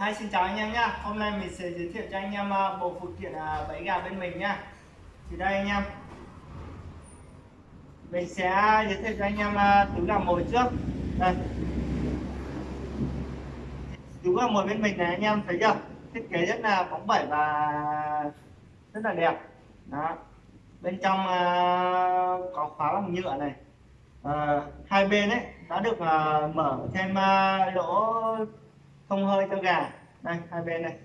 Hi xin chào anh em nhá. Hôm nay mình sẽ giới thiệu cho anh em à, bộ phụ kiện à, bẫy gà bên mình nhá. Thì đây anh em. Mình sẽ giới thiệu cho anh em à, túi gà mồi trước. Đây. Túi gà mồi bên mình này anh em thấy chưa? Thiết kế rất là bóng bẩy và rất là đẹp. Đó. Bên trong có khóa bằng nhựa này. À, Hai bên ấy đã được mở thêm lỗ không hơi cho gà. Đây hai bên này.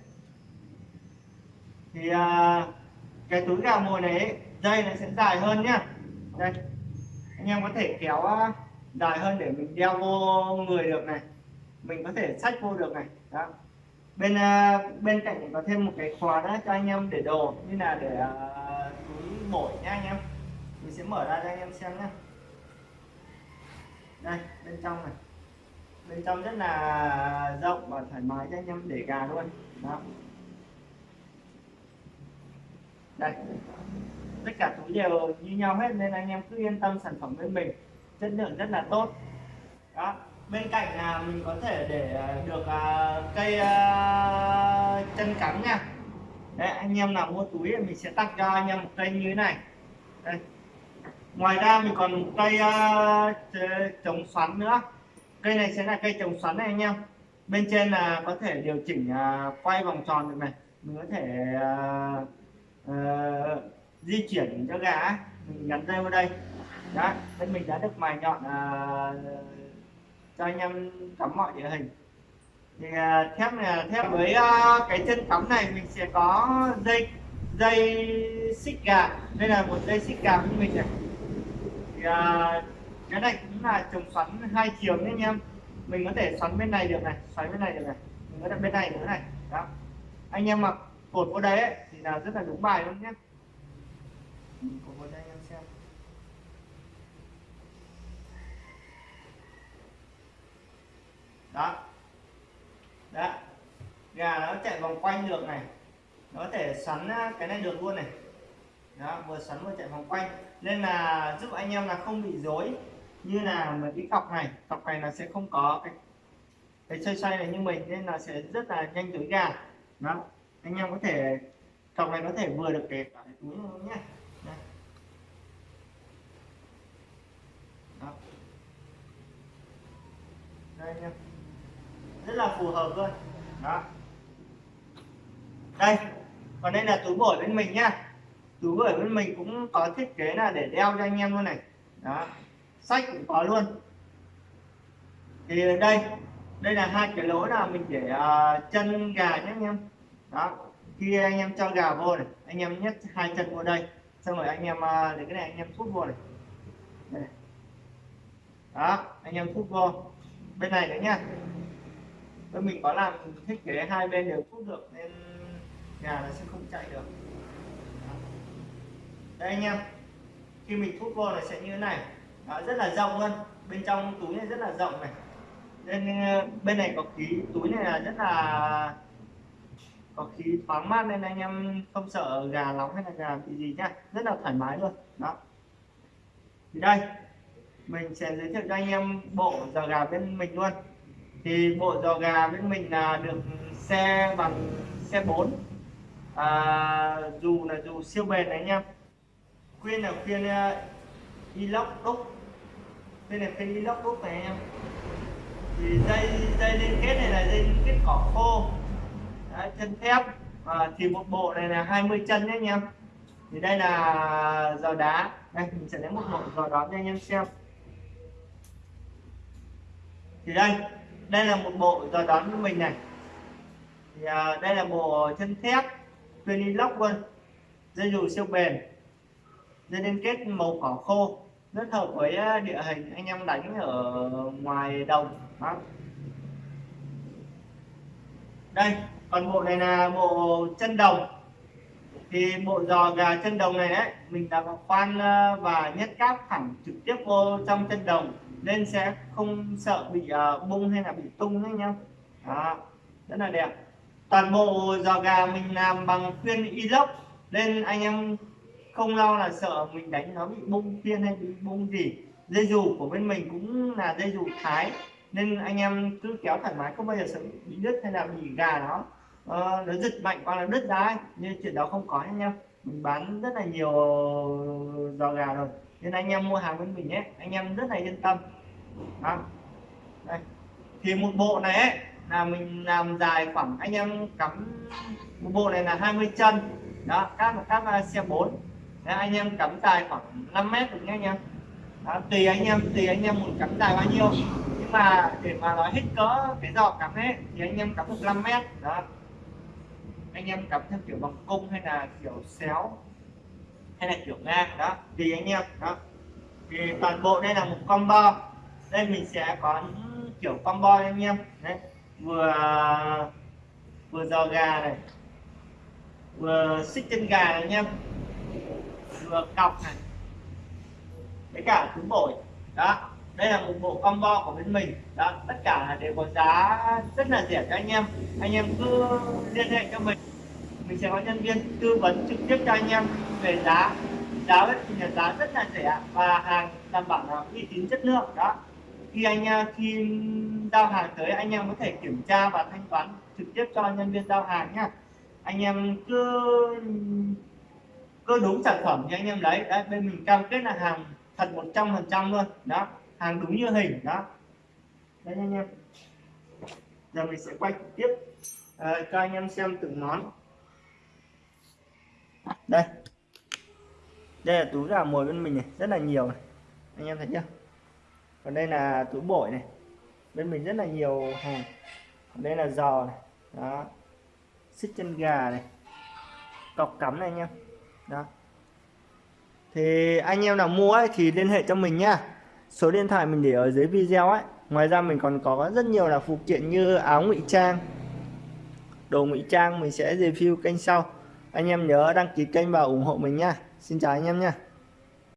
Thì à, cái túi gà mồi này dây này sẽ dài hơn nhá. Đây anh em có thể kéo à, dài hơn để mình đeo vô người được này. Mình có thể xách vô được này. Đó. Bên à, bên cạnh có thêm một cái khóa nữa cho anh em để đồ như là để à, túi bổi nhá anh em. Mình sẽ mở ra cho anh em xem nhá. Đây bên trong này bên trong rất là rộng và thoải mái cho anh em để gà luôn. Đó. Đây. Tất cả túi đều như nhau hết nên anh em cứ yên tâm sản phẩm bên mình. Chất lượng rất là tốt. Đó. Bên cạnh là mình có thể để à, được à, cây à, chân cắm nha. Đấy, anh em nào mua túi thì mình sẽ tặng cho anh em một cây như thế này. Đây. ngoài ra mình còn một cây chống xoắn nữa cây này sẽ là cây trồng xoắn này anh em. Bên trên là có thể điều chỉnh à, quay vòng tròn được này. Mình có thể uh, uh, di chuyển cho gà mình gắn dây vào đây. Đó bên mình đã được mài nhọn uh, cho anh em cắm mọi địa hình. Thì uh, thép này thép với uh, cái chân cắm này mình sẽ có dây dây xích gà. Đây là một dây xích gà của mình này. Thì, uh, cái này cũng là trồng xoắn hai chiều nhé anh em. Mình có thể xoắn bên này được này xoắn bên này được này mình có thể bên này nữa này. Đó. Anh em mặc cột vào đấy ấy, thì là rất là đúng bài luôn nhé. Cột vào đây anh em xem. Đó. Đó. Gà nó chạy vòng quanh được này. Nó có thể xoắn à, cái này được luôn này. Đó vừa xoắn vừa chạy vòng quanh. Nên là giúp anh em là không bị dối như là một cái cọc này cọc này là sẽ không có cái cái xoay xoay này như mình, nên là sẽ rất là nhanh tới gà đó. Anh em có thể, cọc này có thể vừa được kẹp cả cái túi luôn nhé đây. Đó. đây anh em rất là phù hợp luôn. Đó. Đây. Còn đây là túi bổi bên mình nhá. Túi bổi bên mình cũng có thiết kế là để đeo cho anh em luôn này. Đó sách cũng có luôn. Thì đây đây là hai cái lỗ là mình để uh, chân gà nhé anh em. Đó khi anh em cho gà vô này anh em nhét hai chân vô đây xong rồi anh em uh, để cái này anh em thúc vô này. Đây. đó anh em thúc vô. Bên này nữa nhá. Bên mình có làm thiết kế hai bên đều thúc được nên gà nó sẽ không chạy được. Đó. đây anh em khi mình thúc vô là sẽ như thế này đó, rất là rộng luôn. Bên trong túi này rất là rộng này. Nên ờ, bên này có khí túi này là rất là có khí thoáng mát nên anh em không sợ gà nóng hay là gà bị gì nhá. Rất là thoải mái luôn. Đó. Thì đây mình sẽ giới thiệu cho anh em bộ giò gà bên mình luôn. Thì bộ giò gà bên mình là được xe bằng xe 4 à, dù là dù siêu bền này anh em. Khuyên là khuyên ờ, inox đúc. Đây là cây inox đúc này em. Thì dây dây liên kết này là dây liên kết cỏ khô. Đấy, chân thép. À, thì một bộ này là 20 chân nhé anh em. Thì đây là giò đá. Đây mình sẽ lấy một bộ giò đón cho anh em xem. Thì đây đây là một bộ giò đón của mình này. Thì à, đây là bộ chân thép tuyên inox luôn. Dây dù siêu bền. Dây liên kết màu cỏ khô rất hợp với à, địa hình, anh em đánh ở ngoài đồng, đó. đây, còn bộ này là bộ chân đồng. Thì bộ giò gà chân đồng này đấy mình đã khoan à, và nhét cáp thẳng trực tiếp vô trong chân đồng, nên sẽ không sợ bị à, bung hay là bị tung nhé nhá đó, rất là đẹp. Toàn bộ giò gà mình làm bằng khuyên inox, nên anh em không lo là sợ mình đánh nó bị bung phiên hay bị bung gì. Dây dù của bên mình cũng là dây dù thái nên anh em cứ kéo thoải mái không bao giờ sợ bị đứt hay là bị gà nó. Uh, nó giật mạnh qua là đứt đá nhưng chuyện đó không có anh em. Mình bán rất là nhiều giò gà rồi nên anh em mua hàng bên mình nhé. Anh em rất là yên tâm. Đó. Đây. thì một bộ này ấy là mình làm dài khoảng anh em cắm một bộ này là 20 chân. Đó các các xe 4 Đấy, anh em cắm dài khoảng 5 mét được nhé anh em. Đó, tùy anh em tùy anh em muốn cắm dài bao nhiêu. Nhưng mà để mà nói hết cỡ cái giò cắm ấy thì anh em cắm được 5 mét. Đó. Anh em cắm theo kiểu bằng cung hay là kiểu xéo hay là kiểu ngang. Đó tùy anh em. Đó. Thì toàn bộ đây là một combo. Đây mình sẽ có những kiểu combo anh em. Đấy vừa vừa giò gà này vừa xích chân gà này anh em ngược cọc này. Với cả thứ bổi. Đó, đây là một bộ combo của bên mình. Đó, tất cả đều có giá rất là rẻ cho anh em. Anh em cứ liên hệ cho mình. Mình sẽ có nhân viên tư vấn trực tiếp cho anh em về giá. Giá thì là giá rất là rẻ và hàng đảm bảo là uy tín chất lượng. Đó, khi anh à, khi giao hàng tới, anh em có thể kiểm tra và thanh toán trực tiếp cho nhân viên giao hàng nhá anh em cứ cứ đúng sản phẩm thì anh em lấy. Đấy bên mình cam kết là hàng thật 100 phần trăm luôn. Đó hàng đúng như hình. Đó. Đấy anh em. Giờ mình sẽ quay tiếp. À, cho anh em xem từng món. Đây. Đây là túi gà mồi bên mình này rất là nhiều này. Anh em thấy chưa? Còn đây là túi bổi này. Bên mình rất là nhiều hàng. Còn đây là giò này. Đó. Xích chân gà này. Cọc cắm này anh em đó. Thì anh em nào mua ấy, thì liên hệ cho mình nhá. Số điện thoại mình để ở dưới video ấy. Ngoài ra mình còn có rất nhiều là phụ kiện như áo ngụy trang. Đồ ngụy trang mình sẽ review kênh sau. Anh em nhớ đăng ký kênh và ủng hộ mình nha xin chào anh em nha